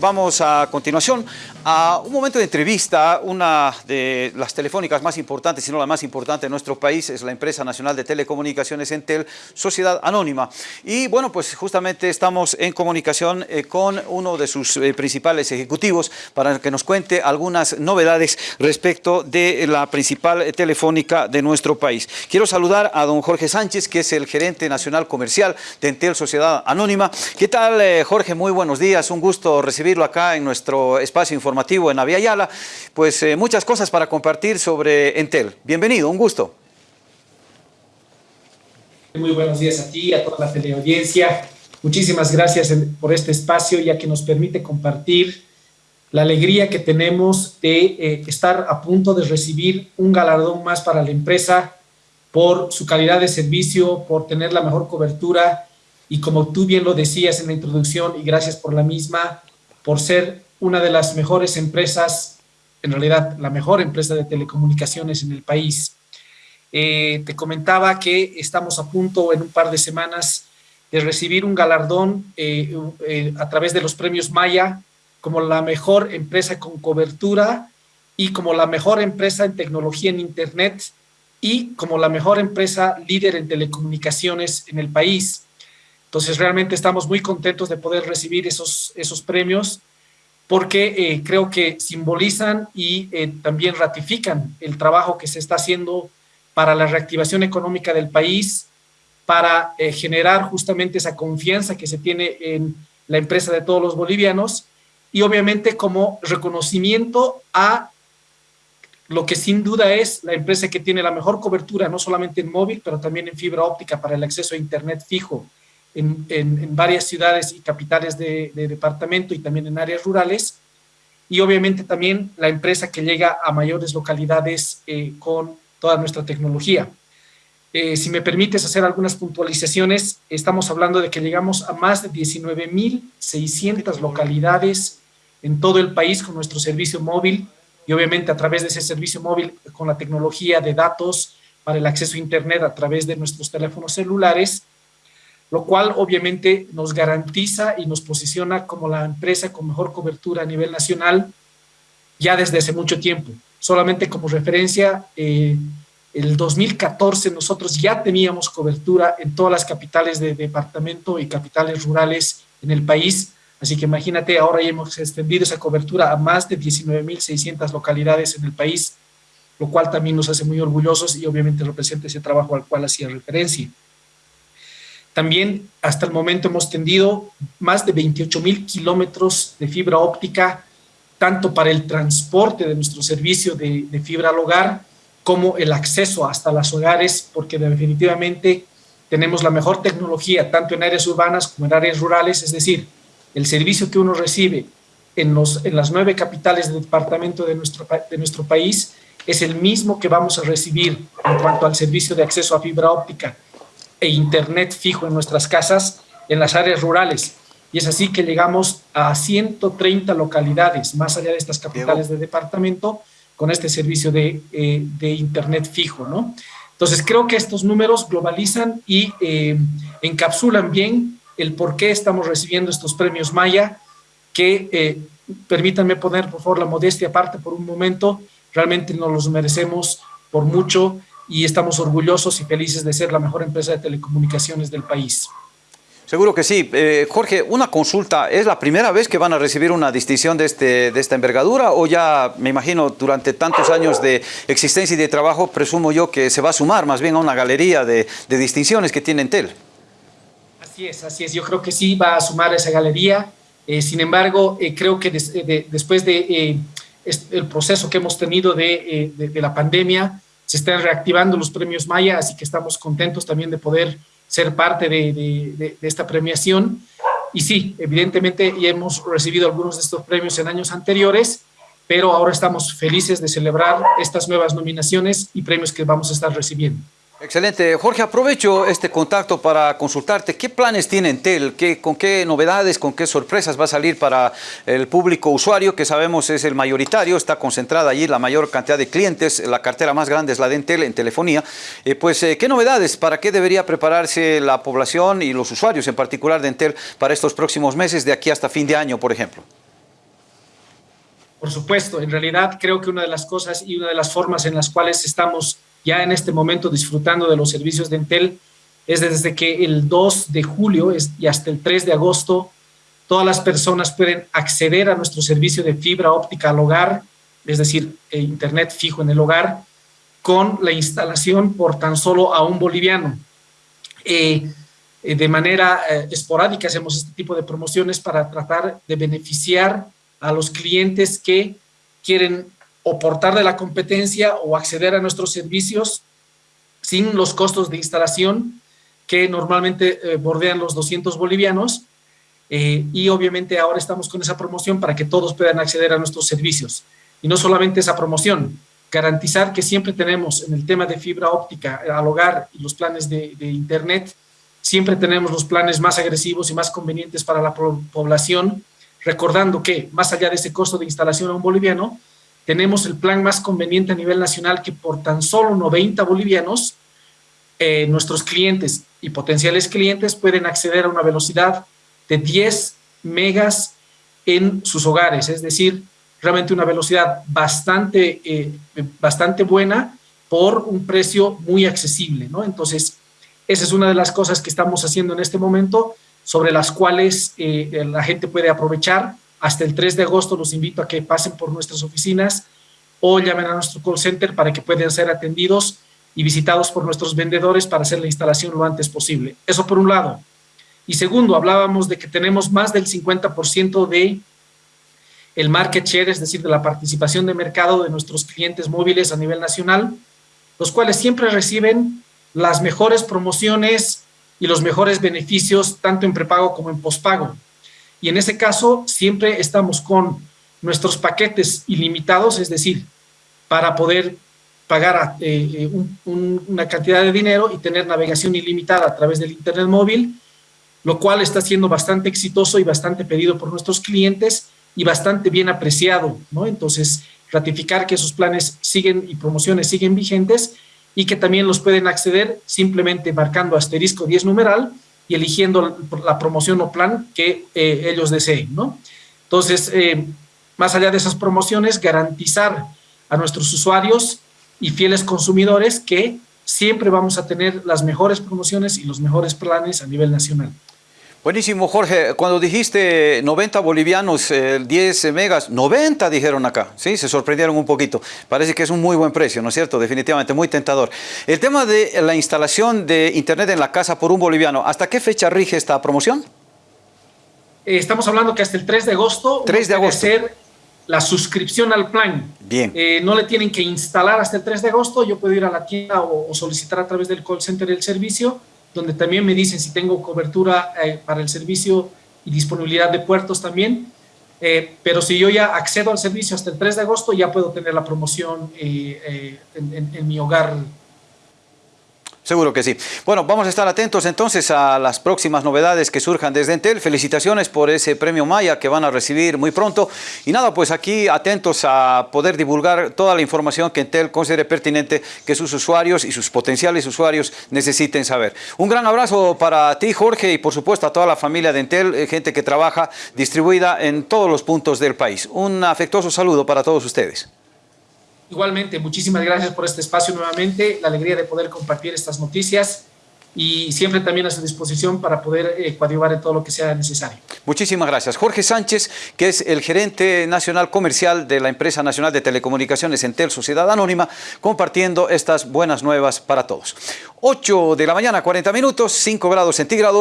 vamos a continuación a un momento de entrevista. Una de las telefónicas más importantes, si no la más importante de nuestro país, es la empresa nacional de telecomunicaciones Entel, Sociedad Anónima. Y bueno, pues justamente estamos en comunicación eh, con uno de sus eh, principales ejecutivos para que nos cuente algunas novedades respecto de la principal telefónica de nuestro país. Quiero saludar a don Jorge Sánchez, que es el gerente nacional comercial de Entel Sociedad Anónima. ¿Qué tal, eh, Jorge? Muy buenos días. Un gusto recibirlo acá en nuestro espacio informativo en Aviala. Pues eh, muchas cosas para compartir sobre Entel. Bienvenido, un gusto. Muy buenos días a ti, a toda la teleaudiencia. Muchísimas gracias por este espacio, ya que nos permite compartir la alegría que tenemos de eh, estar a punto de recibir un galardón más para la empresa por su calidad de servicio, por tener la mejor cobertura y como tú bien lo decías en la introducción y gracias por la misma, por ser una de las mejores empresas, en realidad la mejor empresa de telecomunicaciones en el país. Eh, te comentaba que estamos a punto en un par de semanas de recibir un galardón eh, eh, a través de los premios Maya como la mejor empresa con cobertura y como la mejor empresa en tecnología en Internet y como la mejor empresa líder en telecomunicaciones en el país. Entonces, realmente estamos muy contentos de poder recibir esos, esos premios porque eh, creo que simbolizan y eh, también ratifican el trabajo que se está haciendo para la reactivación económica del país, para eh, generar justamente esa confianza que se tiene en la empresa de todos los bolivianos y obviamente como reconocimiento a lo que sin duda es la empresa que tiene la mejor cobertura, no solamente en móvil, pero también en fibra óptica para el acceso a Internet fijo en, en, varias ciudades y capitales de, departamento y también en áreas rurales. Y obviamente también la empresa que llega a mayores localidades eh, con toda nuestra tecnología. Eh, si me permites hacer algunas puntualizaciones, estamos hablando de que llegamos a más de 19.600 localidades en todo el país con nuestro servicio móvil, y obviamente a través de ese servicio móvil con la tecnología de datos para el acceso a Internet a través de nuestros teléfonos celulares, lo cual obviamente nos garantiza y nos posiciona como la empresa con mejor cobertura a nivel nacional ya desde hace mucho tiempo. Solamente como referencia, eh, el 2014 nosotros ya teníamos cobertura en todas las capitales de departamento y capitales rurales en el país, Así que imagínate, ahora ya hemos extendido esa cobertura a más de 19.600 localidades en el país, lo cual también nos hace muy orgullosos y obviamente representa ese trabajo al cual hacía referencia. También hasta el momento hemos tendido más de 28.000 kilómetros de fibra óptica, tanto para el transporte de nuestro servicio de, fibra al hogar, como el acceso hasta los hogares, porque definitivamente tenemos la mejor tecnología, tanto en áreas urbanas como en áreas rurales, es decir, el servicio que uno recibe en, las nueve capitales del departamento de nuestro país es el mismo que vamos a recibir en cuanto al servicio de acceso a fibra óptica e internet fijo en nuestras casas en las áreas rurales. Y es así que llegamos a 130 localidades, más allá de estas capitales de departamento, con este servicio de, eh, de internet fijo, ¿no? Entonces, creo que estos números globalizan y eh, encapsulan bien el por qué estamos recibiendo estos premios Maya, que eh, permítanme poner por favor la modestia aparte por un momento, realmente nos los merecemos por mucho y estamos orgullosos y felices de ser la mejor empresa de telecomunicaciones del país. Seguro que sí. Eh, Jorge, una consulta. ¿Es la primera vez que van a recibir una distinción de, este, de esta envergadura o ya, me imagino, durante tantos años de existencia y de trabajo, presumo yo que se va a sumar más bien a una galería de, de distinciones que tiene Entel? Así es, así es. Yo creo que sí va a sumar a esa galería. Eh, sin embargo, eh, creo que después de eh, el proceso que hemos tenido de, la pandemia, se están reactivando los premios Maya, así que estamos contentos también de poder ser parte de, esta premiación. Y sí, evidentemente ya hemos recibido algunos de estos premios en años anteriores, pero ahora estamos felices de celebrar estas nuevas nominaciones y premios que vamos a estar recibiendo. Excelente. Jorge, aprovecho este contacto para consultarte. ¿Qué planes tiene Entel? ¿Qué, ¿Con qué novedades, con qué sorpresas va a salir para el público usuario, que sabemos es el mayoritario, está concentrada allí la mayor cantidad de clientes, la cartera más grande es la de Entel en telefonía. Eh, pues, eh, ¿qué novedades? ¿Para qué debería prepararse la población y los usuarios en particular de Entel para estos próximos meses, de aquí hasta fin de año, por ejemplo? Por supuesto, en realidad creo que una de las cosas y una de las formas en las cuales estamos ya en este momento disfrutando de los servicios de Entel es desde que el 2 de julio y hasta el 3 de agosto todas las personas pueden acceder a nuestro servicio de fibra óptica al hogar, es decir, eh, internet fijo en el hogar, con la instalación por tan solo a un boliviano. Eh, eh, de manera esporádica hacemos este tipo de promociones para tratar de beneficiar a los clientes que quieren oportar de la competencia o acceder a nuestros servicios sin los costos de instalación que normalmente eh, bordean los 200 bolivianos eh, y obviamente ahora estamos con esa promoción para que todos puedan acceder a nuestros servicios. Y no solamente esa promoción, garantizar que siempre tenemos en el tema de fibra óptica al hogar y los planes de, de internet, siempre tenemos los planes más agresivos y más convenientes para la población recordando que más allá de ese costo de instalación a un boliviano, tenemos el plan más conveniente a nivel nacional que por tan solo 90 bolivianos, eh, nuestros clientes y potenciales clientes pueden acceder a una velocidad de 10 megas en sus hogares, es decir, realmente una velocidad bastante, eh, bastante buena por un precio muy accesible, ¿no? Entonces, esa es una de las cosas que estamos haciendo en este momento, sobre las cuales eh, la gente puede aprovechar. Hasta el 3 de agosto los invito a que pasen por nuestras oficinas o llamen a nuestro call center para que puedan ser atendidos y visitados por nuestros vendedores para hacer la instalación lo antes posible. Eso por un lado. Y segundo, hablábamos de que tenemos más del 50% de el market share, es decir, de la participación de mercado de nuestros clientes móviles a nivel nacional, los cuales siempre reciben las mejores promociones y los mejores beneficios tanto en prepago como en pospago. Y en ese caso siempre estamos con nuestros paquetes ilimitados, es decir, para poder pagar eh, eh, una cantidad de dinero y tener navegación ilimitada a través del internet móvil, lo cual está siendo bastante exitoso y bastante pedido por nuestros clientes y bastante bien apreciado, ¿no? Entonces, ratificar que esos planes siguen y promociones siguen vigentes y que también los pueden acceder simplemente marcando asterisco 10 numeral y eligiendo la promoción o plan que eh, ellos deseen, ¿no? Entonces, eh, más allá de esas promociones, garantizar a nuestros usuarios y fieles consumidores que siempre vamos a tener las mejores promociones y los mejores planes a nivel nacional. Buenísimo, Jorge. Cuando dijiste 90 bolivianos, 10 eh, megas, 90 dijeron acá, ¿sí? Se sorprendieron un poquito. Parece que es un muy buen precio, ¿no es cierto? Definitivamente, muy tentador. El tema de la instalación de Internet en la casa por un boliviano, ¿hasta qué fecha rige esta promoción? Eh, estamos hablando que hasta el 3 de agosto 3 de agosto. ser la suscripción al plan. Bien. Eh, no le tienen que instalar hasta el 3 de agosto, yo puedo ir a la tienda o, o solicitar a través del call center el servicio donde también me dicen si tengo cobertura eh, para el servicio y disponibilidad de puertos también. Eh, pero si yo ya accedo al servicio hasta el 3 de agosto, ya puedo tener la promoción eh, en, mi hogar Seguro que sí. Bueno, vamos a estar atentos entonces a las próximas novedades que surjan desde Entel. Felicitaciones por ese premio Maya que van a recibir muy pronto. Y nada, pues aquí atentos a poder divulgar toda la información que Entel considere pertinente que sus usuarios y sus potenciales usuarios necesiten saber. Un gran abrazo para ti, Jorge, y por supuesto a toda la familia de Entel, eh, gente que trabaja distribuida en todos los puntos del país. Un afectuoso saludo para todos ustedes. Igualmente, muchísimas gracias por este espacio nuevamente, la alegría de poder compartir estas noticias y siempre también a su disposición para poder eh, coadyuvar en todo lo que sea necesario. Muchísimas gracias. Jorge Sánchez, que es el gerente nacional comercial de la empresa nacional de telecomunicaciones Entel Sociedad Anónima, compartiendo estas buenas nuevas para todos. 8 de la mañana, 40 minutos, 5 grados centígrados.